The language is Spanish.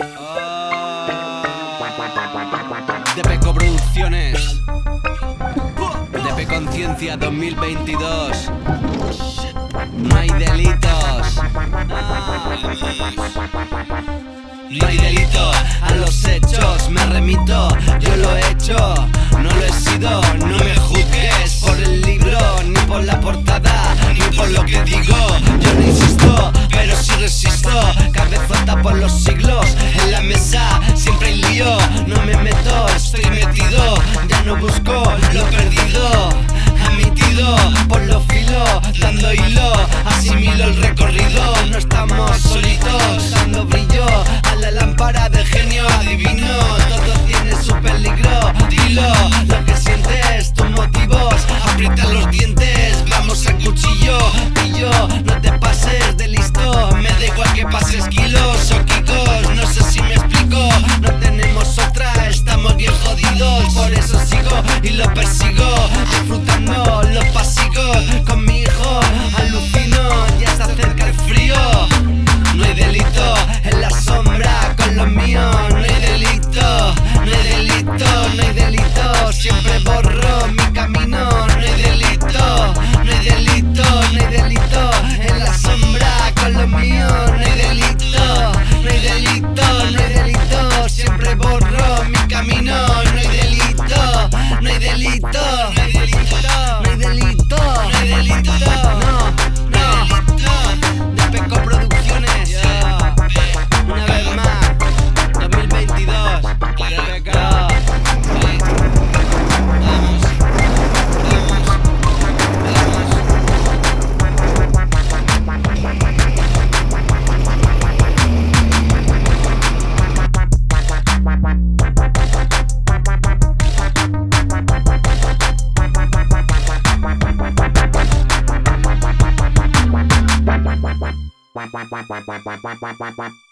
Ah. De Peco Producciones. De Conciencia 2022. No hay delitos. No hay delitos. A los hechos me remito. Yo lo he hecho. No lo he sido. No lo que digo. Yo no insisto, pero sí resisto. Cabezota por los siglos. En la mesa siempre hay lío. No me meto, estoy metido. Ya no busco lo perdido. Admitido por los filos Dando hilo, asimilo el recorrido. No estamos solitos. Afro wap wap wap wap wap wap wap wap wap wap